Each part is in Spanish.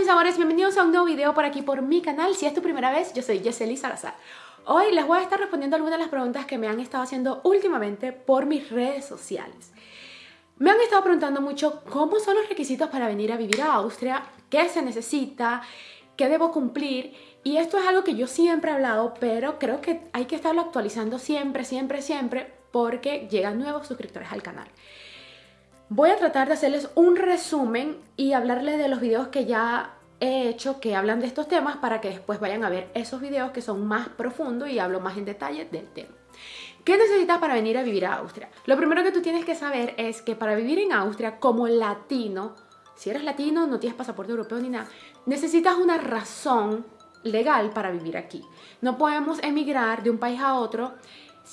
mis amores, bienvenidos a un nuevo video por aquí por mi canal. Si es tu primera vez, yo soy Yeseli Salazar. Hoy les voy a estar respondiendo algunas de las preguntas que me han estado haciendo últimamente por mis redes sociales. Me han estado preguntando mucho cómo son los requisitos para venir a vivir a Austria, qué se necesita, qué debo cumplir. Y esto es algo que yo siempre he hablado, pero creo que hay que estarlo actualizando siempre, siempre, siempre, porque llegan nuevos suscriptores al canal. Voy a tratar de hacerles un resumen y hablarles de los videos que ya he hecho que hablan de estos temas para que después vayan a ver esos videos que son más profundos y hablo más en detalle del tema. ¿Qué necesitas para venir a vivir a Austria? Lo primero que tú tienes que saber es que para vivir en Austria como latino, si eres latino, no tienes pasaporte europeo ni nada, necesitas una razón legal para vivir aquí. No podemos emigrar de un país a otro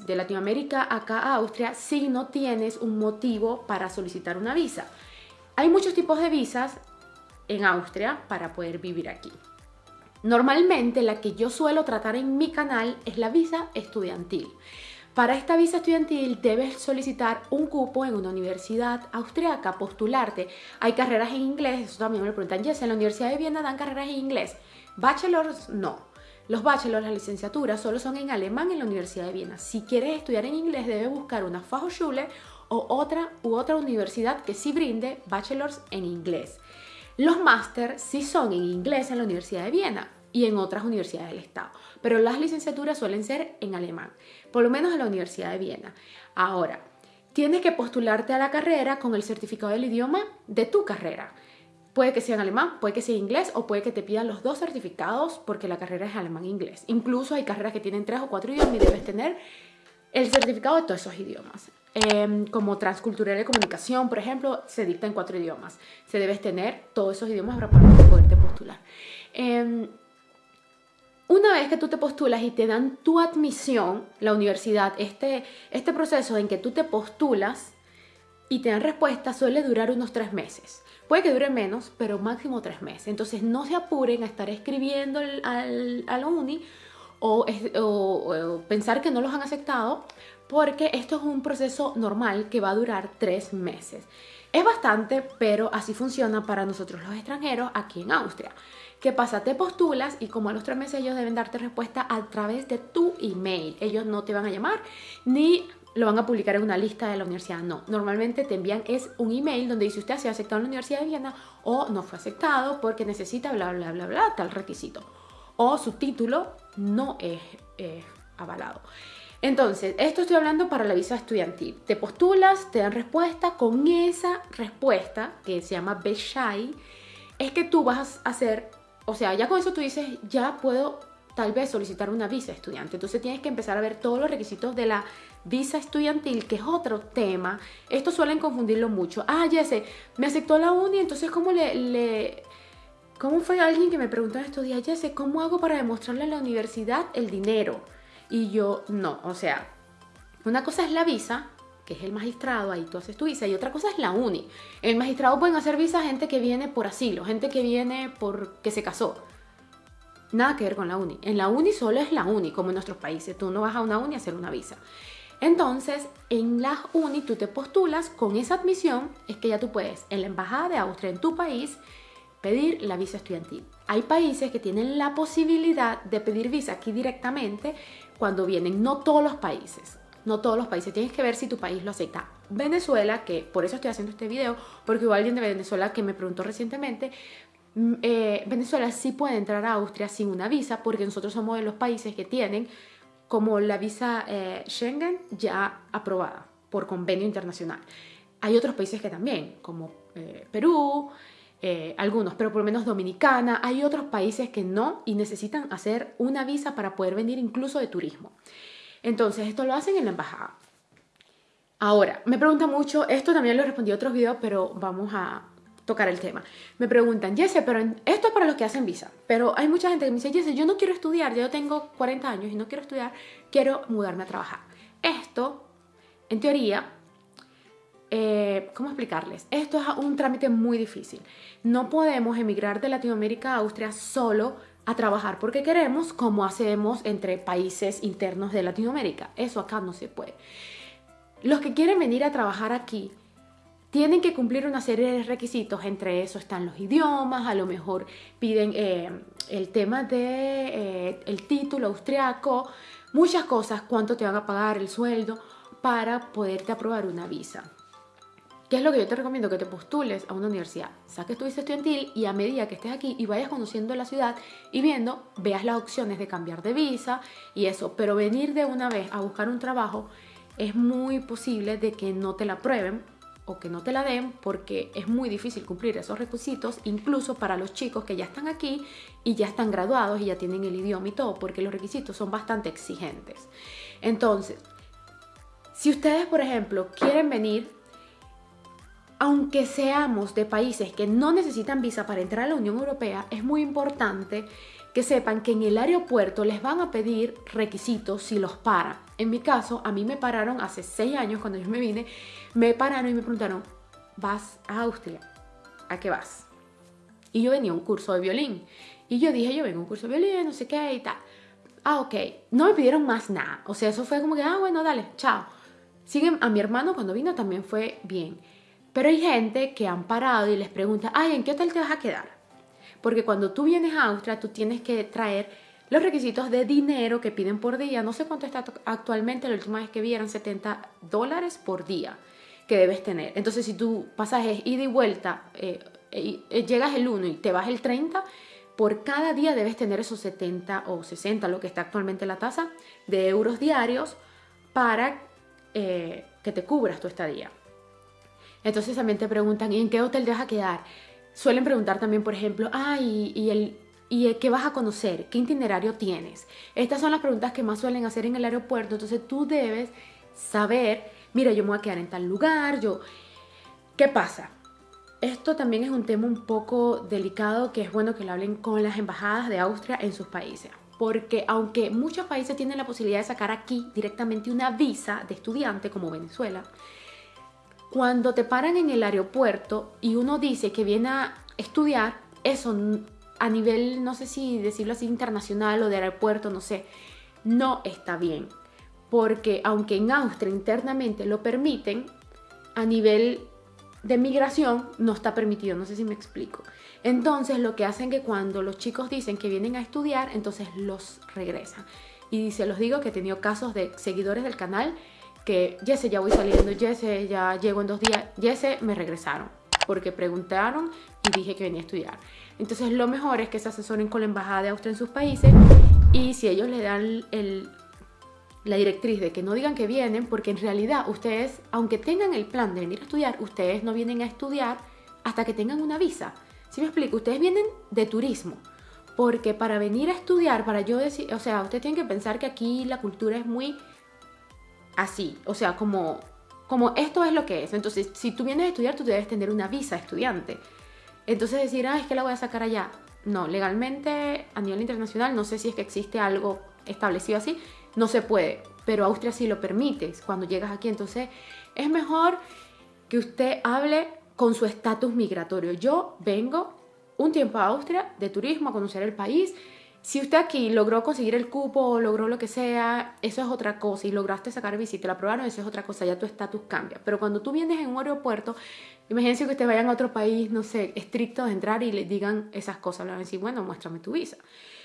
de Latinoamérica acá a Austria si no tienes un motivo para solicitar una visa. Hay muchos tipos de visas en Austria para poder vivir aquí. Normalmente la que yo suelo tratar en mi canal es la visa estudiantil. Para esta visa estudiantil debes solicitar un cupo en una universidad austriaca, postularte. Hay carreras en inglés, eso también me lo preguntan, Jess, ¿en la Universidad de Viena dan carreras en inglés? Bachelors, no. Los bachelors, las licenciaturas, solo son en alemán en la Universidad de Viena. Si quieres estudiar en inglés, debes buscar una Fachhochschule o otra u otra universidad que sí brinde bachelors en inglés. Los máster sí son en inglés en la Universidad de Viena y en otras universidades del Estado, pero las licenciaturas suelen ser en alemán, por lo menos en la Universidad de Viena. Ahora, tienes que postularte a la carrera con el certificado del idioma de tu carrera. Puede que sea en alemán, puede que sea en inglés o puede que te pidan los dos certificados porque la carrera es alemán e. Incluso hay carreras que tienen tres o cuatro idiomas y debes tener el certificado de todos esos idiomas. Em, como transcultural de comunicación, por ejemplo, se dicta en cuatro idiomas. Se debes tener todos esos idiomas para poderte postular. Em, una vez que tú te postulas y te dan tu admisión, la universidad, este, este proceso en que tú te postulas y te respuesta suele durar unos tres meses. Puede que dure menos, pero máximo tres meses. Entonces no se apuren a estar escribiendo al, a la uni o, o, pensar que no los han aceptado, porque esto es un proceso normal que va a durar tres meses. Es bastante, pero así funciona para nosotros los extranjeros aquí en Austria. ¿Qué pasa? Te postulas y como a los tres meses ellos deben darte respuesta a través de tu email. Ellos no te van a llamar ni lo van a publicar en una lista de la universidad. No, normalmente te envían es un email donde dice usted ha sido aceptado en la Universidad de Viena o no fue aceptado porque necesita bla, bla, bla, bla, tal requisito. O su título no es avalado. Entonces, esto estoy hablando para la visa estudiantil. Te postulas, te dan respuesta, con esa respuesta, que se llama Beshai, es que tú vas a hacer, o sea, ya con eso tú dices, ya puedo tal vez solicitar una visa estudiante. Entonces tienes que empezar a ver todos los requisitos de la visa estudiantil, que es otro tema. Esto suelen confundirlo mucho. Ah, sé, me aceptó la uni, entonces ¿cómo le. ¿Cómo fue alguien que me preguntó en estos días, ya sé, ¿cómo hago para demostrarle a la universidad el dinero? Y yo, no, o sea, una cosa es la visa, que es el magistrado, ahí tú haces tu visa, y otra cosa es la uni. El magistrado pueden hacer visa gente que viene por asilo, gente que viene porque se casó. Nada que ver con la uni. En la uni solo es la uni, como en nuestros países. Tú no vas a una uni a hacer una visa. Entonces, en la uni tú te postulas con esa admisión, es que ya tú puedes en la embajada de Austria en tu país pedir la visa estudiantil. Hay países que tienen la posibilidad de pedir visa aquí directamente cuando vienen, no todos los países. No todos los países, tienes que ver si tu país lo acepta. Venezuela, que por eso estoy haciendo este video, porque hubo alguien de Venezuela que me preguntó recientemente, mm, eh, Venezuela sí puede entrar a Austria sin una visa porque nosotros somos de los países que tienen como la visa eh, Schengen ya aprobada por convenio internacional. Hay otros países que también, como eh, Perú, eh, algunos, pero por lo menos Dominicana. Hay otros países que no y necesitan hacer una visa para poder venir incluso de turismo. Entonces, esto lo hacen en la embajada. Ahora, me preguntan mucho, esto también lo respondí en otros videos, pero vamos a tocar el tema. Me preguntan, Jesse, pero esto es para los que hacen visa, pero hay mucha gente que me dice, Jesse, yo no quiero estudiar, yo tengo 40 años y no quiero estudiar, quiero mudarme a trabajar. Esto, en teoría, eh, ¿cómo explicarles? Esto es un trámite muy difícil. No podemos emigrar de Latinoamérica a Austria solo a trabajar porque queremos, como hacemos entre países internos de Latinoamérica. Eso acá no se puede. Los que quieren venir a trabajar aquí tienen que cumplir una serie de requisitos, entre eso están los idiomas, a lo mejor piden eh, el tema de eh, título austriaco, muchas cosas, cuánto te van a pagar el sueldo para poderte aprobar una visa. ¿Qué es lo que yo te recomiendo? Que te postules a una universidad, saques tu visa estudiantil y a medida que estés aquí y vayas conociendo la ciudad y viendo, veas las opciones de cambiar de visa y eso. Pero venir de una vez a buscar un trabajo es muy posible de que no te la aprueben o que no te la den porque es muy difícil cumplir esos requisitos, incluso para los chicos que ya están aquí y ya están graduados y ya tienen el idioma y todo, porque los requisitos son bastante exigentes. Entonces, si ustedes, por ejemplo, quieren venir, aunque seamos de países que no necesitan visa para entrar a la Unión Europea, es muy importante que sepan que en el aeropuerto les van a pedir requisitos si los paran. En mi caso, a mí me pararon hace seis años cuando yo me vine, me pararon y me preguntaron, ¿vas a Austria? ¿A qué vas? Y yo venía a un curso de violín. Y yo dije, yo vengo a un curso de violín, no sé qué y tal. Ah, ok. No me pidieron más nada. O sea, eso fue como que, ah, bueno, dale, chao. Siguen a mi hermano cuando vino también fue bien. Pero hay gente que han parado y les pregunta, ay, ¿en qué hotel te vas a quedar? porque cuando tú vienes a Austria, tú tienes que traer los requisitos de dinero que piden por día. No sé cuánto está actualmente, la última vez que vi eran 70 dólares por día que debes tener. Entonces, si tú pasas ida y vuelta, eh, eh, llegas el 1 y te vas el 30, por cada día debes tener esos 70 o 60, lo que está actualmente la tasa, de euros diarios para eh, que te cubras tu estadía. Entonces también te preguntan, ¿y en qué hotel te vas a quedar? Suelen preguntar también, por ejemplo, ah, y, el, ¿y qué vas a conocer? ¿Qué itinerario tienes? Estas son las preguntas que más suelen hacer en el aeropuerto, entonces tú debes saber, mira, yo me voy a quedar en tal lugar, yo... ¿Qué pasa? Esto también es un tema un poco delicado que es bueno que lo hablen con las embajadas de Austria en sus países. Porque aunque muchos países tienen la posibilidad de sacar aquí directamente una visa de estudiante, como Venezuela, cuando te paran en el aeropuerto y uno dice que viene a estudiar, eso a nivel, no sé si decirlo así, internacional o de aeropuerto, no sé, no está bien. Porque aunque en Austria internamente lo permiten, a nivel de migración no está permitido, no sé si me explico. Entonces lo que hacen que cuando los chicos dicen que vienen a estudiar, entonces los regresan. Y se los digo que he tenido casos de seguidores del canal que Jesse ya voy saliendo, Jesse ya llego en dos días, Jesse me regresaron porque preguntaron y dije que venía a estudiar. Entonces lo mejor es que se asesoren con la Embajada de Austria en sus países y si ellos le dan el, la directriz de que no digan que vienen, porque en realidad ustedes, aunque tengan el plan de venir a estudiar, ustedes no vienen a estudiar hasta que tengan una visa. Si me explico? Ustedes vienen de turismo. Porque para venir a estudiar, para yo decir, o sea, ustedes tienen que pensar que aquí la cultura es muy así, o sea, como, como esto es lo que es. Entonces, si tú vienes a estudiar, tú debes tener una visa estudiante. Entonces decir, ah, es que la voy a sacar allá. No, legalmente a nivel internacional no sé si es que existe algo establecido así, no se puede, pero Austria sí lo permite cuando llegas aquí. Entonces es mejor que usted hable con su estatus migratorio. Yo vengo un tiempo a Austria de turismo a conocer el país si usted aquí logró conseguir el cupo o logró lo que sea, eso es otra cosa y lograste sacar visita la aprobaron, eso es otra cosa, ya tu estatus cambia. Pero cuando tú vienes en un aeropuerto, imagínense que ustedes vayan a otro país, no sé, estricto de entrar y le digan esas cosas, le van a decir, bueno, muéstrame tu visa.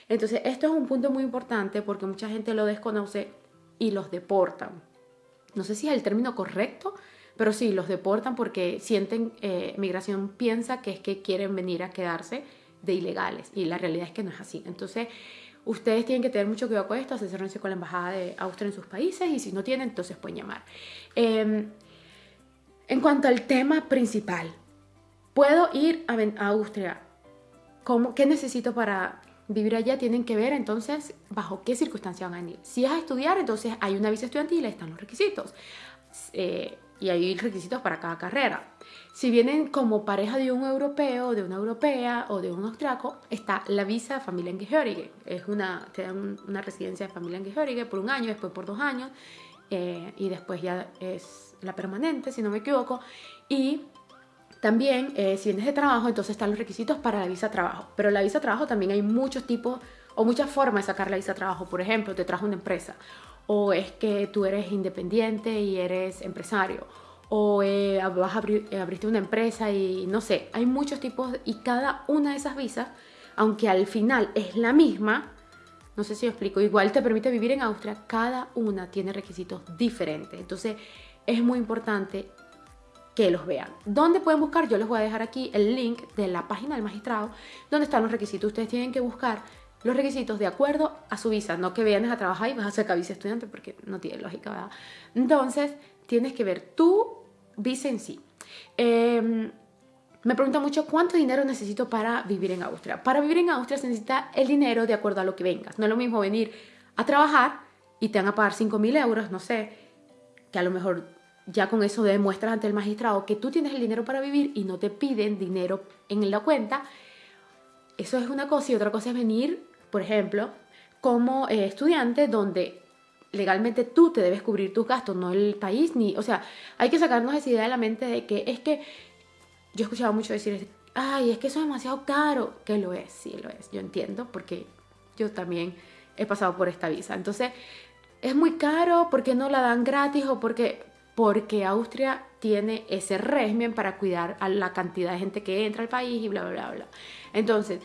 Entonces, esto es un punto muy importante porque mucha gente lo desconoce y los deportan. No sé si es el término correcto, pero sí, los deportan porque sienten, eh, migración piensa que es que quieren venir a quedarse de ilegales y la realidad es que no es así. Entonces, ustedes tienen que tener mucho cuidado con esto, asesorarse con la Embajada de Austria en sus países y si no tienen, entonces pueden llamar. Em, en cuanto al tema principal, ¿puedo ir a, Austria? ¿Cómo, ¿Qué necesito para vivir allá? Tienen que ver entonces bajo qué circunstancias van a venir. Si es a estudiar, entonces hay una visa estudiantil, están los requisitos. Eh, y hay requisitos para cada carrera. Si vienen como pareja de un europeo, de una europea o de un austriaco, está la visa de familia Angehörige. Es una, te una residencia de familia Angehörige por un año, después por dos años eh, y después ya es la permanente, si no me equivoco. Y también, eh, si vienes de trabajo, entonces están los requisitos para la visa trabajo. Pero la visa trabajo también hay muchos tipos o muchas formas de sacar la visa trabajo. Por ejemplo, te trajo una empresa o es que tú eres independiente y eres empresario o eh, vas a abrir, eh, abriste una empresa y no sé, hay muchos tipos y cada una de esas visas, aunque al final es la misma, no sé si explico, igual te permite vivir en Austria, cada una tiene requisitos diferentes. Entonces es muy importante que los vean. ¿Dónde pueden buscar? Yo les voy a dejar aquí el link de la página del magistrado, donde están los requisitos. Ustedes tienen que buscar los requisitos de acuerdo a su visa, no que vienes a trabajar y vas a sacar visa estudiante porque no tiene lógica, ¿verdad? Entonces, tienes que ver tu visa en sí. Em, me preguntan mucho cuánto dinero necesito para vivir en Austria. Para vivir en Austria se necesita el dinero de acuerdo a lo que vengas. No es lo mismo venir a trabajar y te van a pagar 5.000 euros, no sé, que a lo mejor ya con eso demuestras ante el magistrado que tú tienes el dinero para vivir y no te piden dinero en la cuenta. Eso es una cosa y otra cosa es venir por ejemplo, como eh, estudiante donde legalmente tú te debes cubrir tus gastos, no el país, ni, o sea, hay que sacarnos esa idea de la mente de que es que yo he escuchado mucho decir, ay, es que eso es demasiado caro, que lo es, sí lo es, yo entiendo, porque yo también he pasado por esta visa, entonces es muy caro porque no la dan gratis o porque porque Austria tiene ese régimen para cuidar a la cantidad de gente que entra al país y bla bla bla bla. Entonces,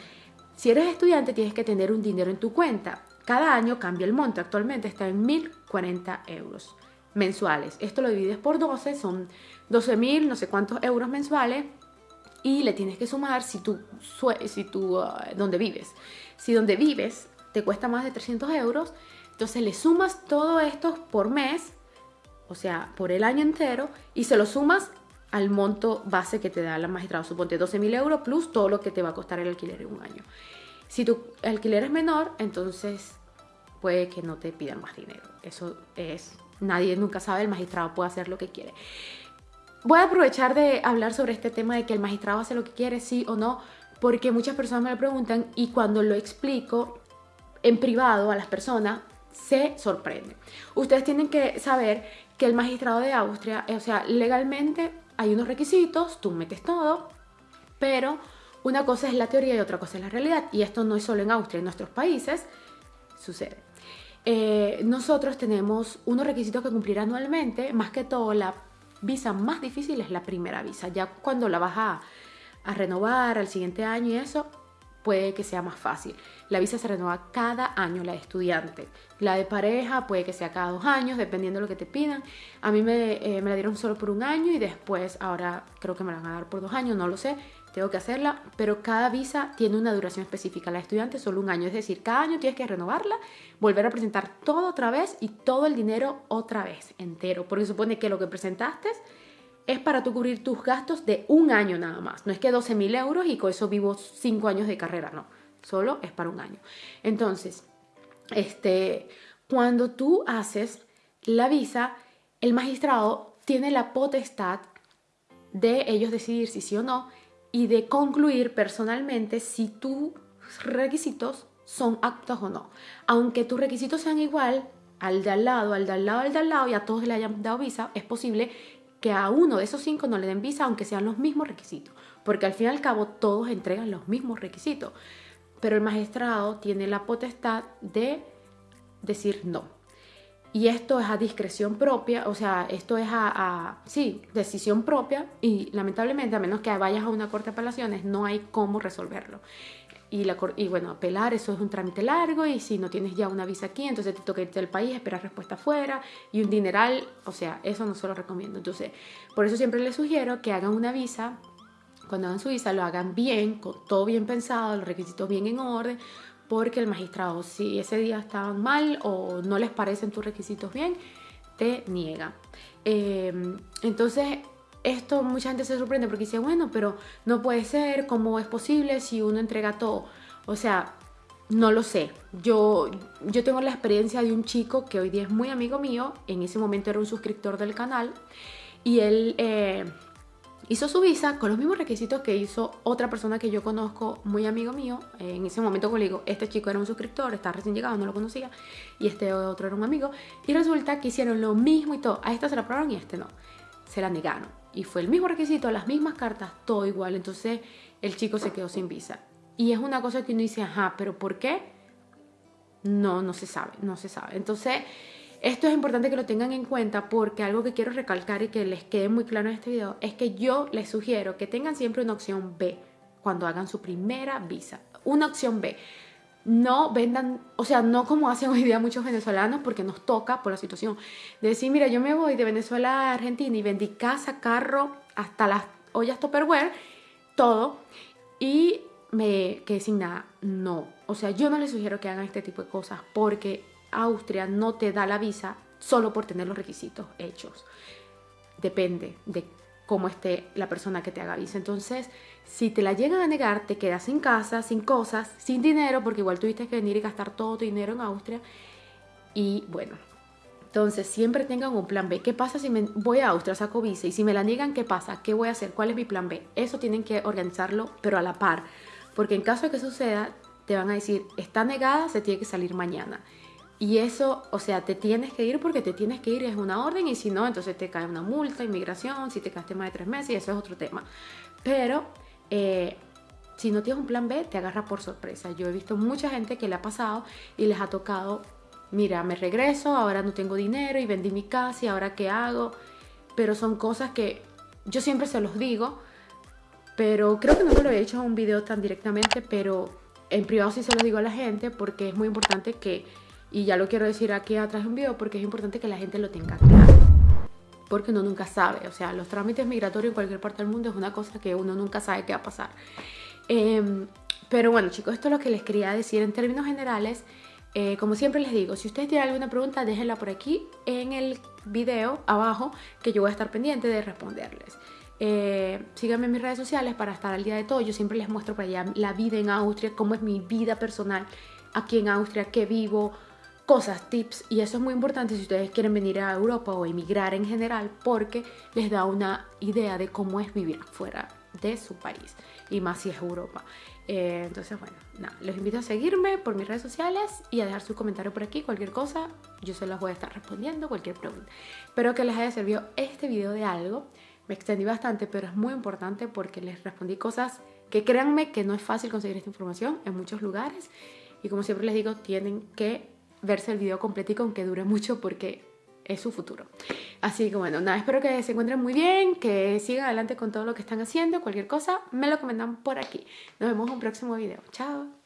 si eres estudiante tienes que tener un dinero en tu cuenta. Cada año cambia el monto, actualmente está en 1.040 euros mensuales. Esto lo divides por 12, son 12.000 no sé cuántos euros mensuales y le tienes que sumar si tú, si tú uh, donde vives. Si donde vives te cuesta más de 300 euros, entonces le sumas todo esto por mes, o sea, por el año entero, y se lo sumas al monto base que te da la magistrado. Suponte 12.000 euros plus todo lo que te va a costar el alquiler en un año. Si tu alquiler es menor, entonces puede que no te pidan más dinero. Eso es, nadie nunca sabe, el magistrado puede hacer lo que quiere. Voy a aprovechar de hablar sobre este tema de que el magistrado hace lo que quiere, sí o no, porque muchas personas me lo preguntan y cuando lo explico en privado a las personas, se sorprende. Ustedes tienen que saber que el magistrado de Austria, o sea, legalmente hay unos requisitos, tú metes todo, pero una cosa es la teoría y otra cosa es la realidad. Y esto no es solo en Austria, en nuestros países sucede. Eh, nosotros tenemos unos requisitos que cumplir anualmente, más que todo la visa más difícil es la primera visa. Ya cuando la vas a, a renovar al siguiente año y eso, puede que sea más fácil. La visa se renueva cada año, la de estudiante. La de pareja puede que sea cada dos años, dependiendo de lo que te pidan. A mí me, eh, me la dieron solo por un año y después ahora creo que me la van a dar por dos años, no lo sé. Tengo que hacerla, pero cada visa tiene una duración específica. La de estudiante solo un año, es decir, cada año tienes que renovarla, volver a presentar todo otra vez y todo el dinero otra vez, entero, porque supone que lo que presentaste es para tú cubrir tus gastos de un año nada más. No es que 12 mil euros y con eso vivo cinco años de carrera, no. Solo es para un año. Entonces, este, cuando tú haces la visa, el magistrado tiene la potestad de ellos decidir si sí o no y de concluir personalmente si tus requisitos son aptos o no. Aunque tus requisitos sean igual al de al lado, al de al lado, al de al lado y a todos le hayan dado visa, es posible que a uno de esos cinco no le den visa aunque sean los mismos requisitos, porque al fin y al cabo todos entregan los mismos requisitos, pero el magistrado tiene la potestad de decir no. Y esto es a discreción propia, o sea, esto es a, sí, decisión propia y lamentablemente a menos que vayas a una corte de apelaciones no hay cómo resolverlo. Y, la, bueno, apelar, eso es un trámite largo y si no tienes ya una visa aquí, entonces te toca irte al país, esperar respuesta afuera y un dineral, o sea, eso no se lo recomiendo. Entonces, por eso siempre les sugiero que hagan una visa, cuando hagan su visa lo hagan bien, con todo bien pensado, los requisitos bien en orden, porque el magistrado, si ese día estaban mal o no les parecen tus requisitos bien, te niega. Em, entonces, esto mucha gente se sorprende porque dice, bueno, pero no puede ser, ¿cómo es posible si uno entrega todo? O sea, no lo sé. Yo, yo tengo la experiencia de un chico que hoy día es muy amigo mío, en ese momento era un suscriptor del canal, y él eh, hizo su visa con los mismos requisitos que hizo otra persona que yo conozco, muy amigo mío. En ese momento, como le digo, este chico era un suscriptor, está recién llegado, no lo conocía, y este otro era un amigo. Y resulta que hicieron lo mismo y todo. A esta se la aprobaron y a este no. Se la negaron y fue el mismo requisito, las mismas cartas, todo igual. Entonces el chico se quedó sin visa. Y es una cosa que uno dice, ajá, pero ¿por qué? No, no se sabe, no se sabe. Entonces, Esto es importante que lo tengan en cuenta porque algo que quiero recalcar y que les quede muy claro en este video es que yo les sugiero que tengan siempre una opción B cuando hagan su primera visa. Una opción B. No vendan, o sea, no como hacen hoy día muchos venezolanos porque nos toca por la situación. De decir, mira, yo me voy de Venezuela a Argentina y vendí casa, carro, hasta las ollas Tupperware, todo. Y me quedé sin nada. No. O sea, yo no les sugiero que hagan este tipo de cosas porque Austria no te da la visa solo por tener los requisitos hechos. Depende de cómo esté la persona que te haga visa. Entonces, si te la llegan a negar, te quedas sin casa, sin cosas, sin dinero, porque igual tuviste que venir y gastar todo tu dinero en Austria. Y bueno, entonces siempre tengan un plan B. ¿Qué pasa si me voy a Austria, saco visa? Y si me la niegan, ¿qué pasa? ¿Qué voy a hacer? ¿Cuál es mi plan B? Eso tienen que organizarlo, pero a la par. Porque en caso de que suceda, te van a decir, está negada, se tiene que salir mañana. Y eso, o sea, te tienes que ir porque te tienes que ir, es una orden, y si no, entonces te cae una multa, inmigración, si te quedaste más de tres meses, y eso es otro tema. Pero eh, si no tienes un plan B, te agarra por sorpresa. Yo he visto mucha gente que le ha pasado y les ha tocado, mira, me regreso, ahora no tengo dinero y vendí mi casa y ahora qué hago. Pero son cosas que yo siempre se los digo, pero creo que no me lo he hecho en un video tan directamente, pero en privado sí se lo digo a la gente porque es muy importante que y ya lo quiero decir aquí atrás de un video porque es importante que la gente lo tenga claro. Porque uno nunca sabe. O sea, los trámites migratorios en cualquier parte del mundo es una cosa que uno nunca sabe qué va a pasar. Em, pero bueno, chicos, esto es lo que les quería decir en términos generales. Eh, como siempre les digo, si ustedes tienen alguna pregunta, déjenla por aquí en el video abajo, que yo voy a estar pendiente de responderles. Eh, síganme en mis redes sociales para estar al día de todo. Yo siempre les muestro para allá la vida en Austria, cómo es mi vida personal aquí en Austria, qué vivo, cosas, tips, y eso es muy importante si ustedes quieren venir a Europa o emigrar en general, porque les da una idea de cómo es vivir fuera de su país, y más si es Europa. Eh, entonces, bueno, nada, los invito a seguirme por mis redes sociales y a dejar su comentario por aquí, cualquier cosa, yo se las voy a estar respondiendo, cualquier pregunta. Espero que les haya servido este video de algo. Me extendí bastante, pero es muy importante porque les respondí cosas que créanme que no es fácil conseguir esta información en muchos lugares. Y como siempre les digo, tienen que verse el video completico aunque dure mucho porque es su futuro. Así que bueno, nada, espero que se encuentren muy bien, que sigan adelante con todo lo que están haciendo, cualquier cosa, me lo comentan por aquí. Nos vemos en un próximo video. Chao.